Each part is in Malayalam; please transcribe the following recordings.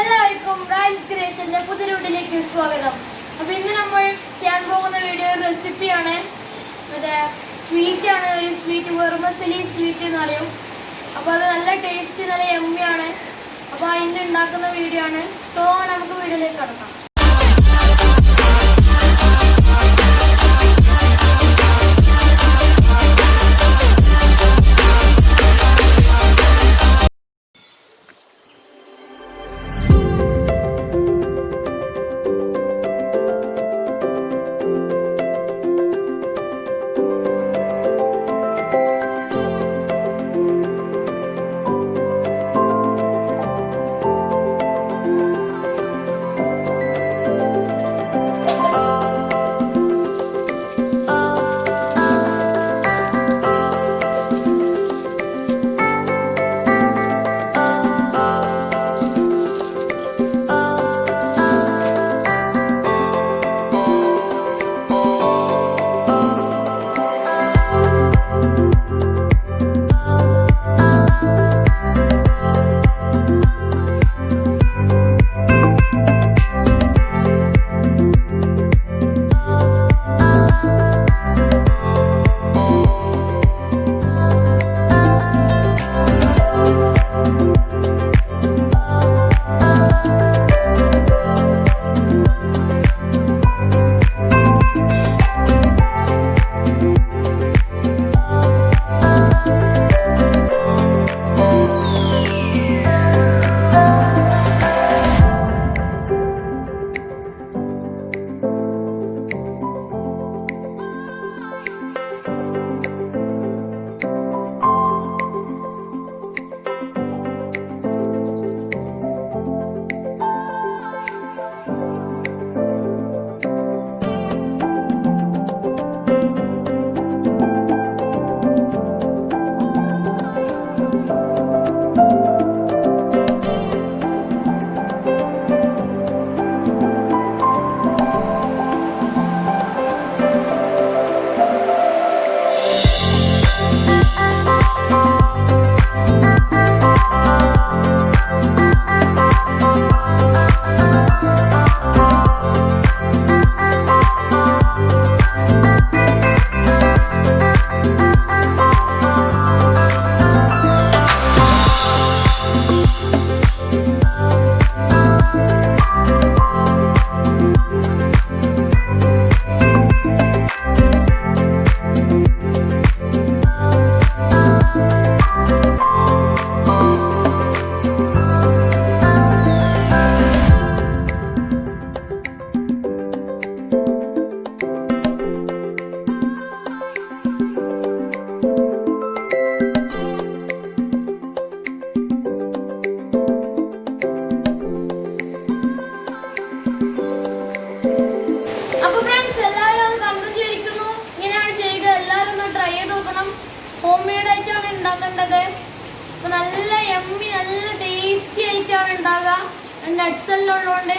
എല്ലാവർക്കും റൈസ് ക്രിയേഷന്റെ പുതിയ വീട്ടിലേക്ക് സ്വാഗതം. അപ്പോൾ ഇന്ന് നമ്മൾ ചെയ്യാൻ പോകുന്ന വീഡിയോ ഒരു റെസിപ്പിയാണ് മറ്റേ സ്വീറ്റ് ആണ്. ഒരു സ്വീറ്റ് വെറുമസലി സ്വീറ്റ് എന്ന് പറയും. അപ്പോൾ അത് നല്ല ടേസ്റ്റ് നല്ല എമ്മിയാണ് അപ്പോൾ അതിന്റെ ഉണ്ടാക്കുന്ന വീഡിയോ ആണ്. സോ നമുക്ക് വീഡിയോയിലേക്ക് കടക്കാം. ഉണ്ടാക്കേണ്ടത്? അപ്പൊ നല്ല എമ്മി നല്ല ടേസ്റ്റി ആയിട്ടാണ് ഉണ്ടാകുക നട്ട്സ് എല്ലാം ഉള്ളതുകൊണ്ട്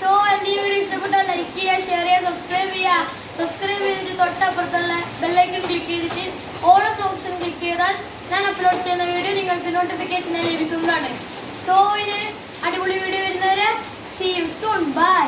സോ എന്റെ ഈ വീഡിയോ ഇഷ്ടപ്പെട്ടാൽ ലൈക്ക് ചെയ്യുക ഷെയർ ചെയ്യുക സബ്സ്ക്രൈബ് ചെയ്യുക. സബ്സ്ക്രൈബ് ചെയ്തിട്ട് തൊട്ടപ്പുറത്തുള്ള ബെല്ലൈക്കൺ ക്ലിക്ക് ചെയ്തിട്ട് ഓരോ ഓപ്ഷൻ ക്ലിക്ക് ചെയ്താൽ ഞാൻ അപ്ലോഡ് ചെയ്യുന്ന വീഡിയോ നിങ്ങൾക്ക് നോട്ടിഫിക്കേഷനായി ലഭിക്കുന്നതാണ്. സോ ഇനി അടിപൊളി വീഡിയോ വരുന്നവരെ സീ യു സൂൺ ബൈ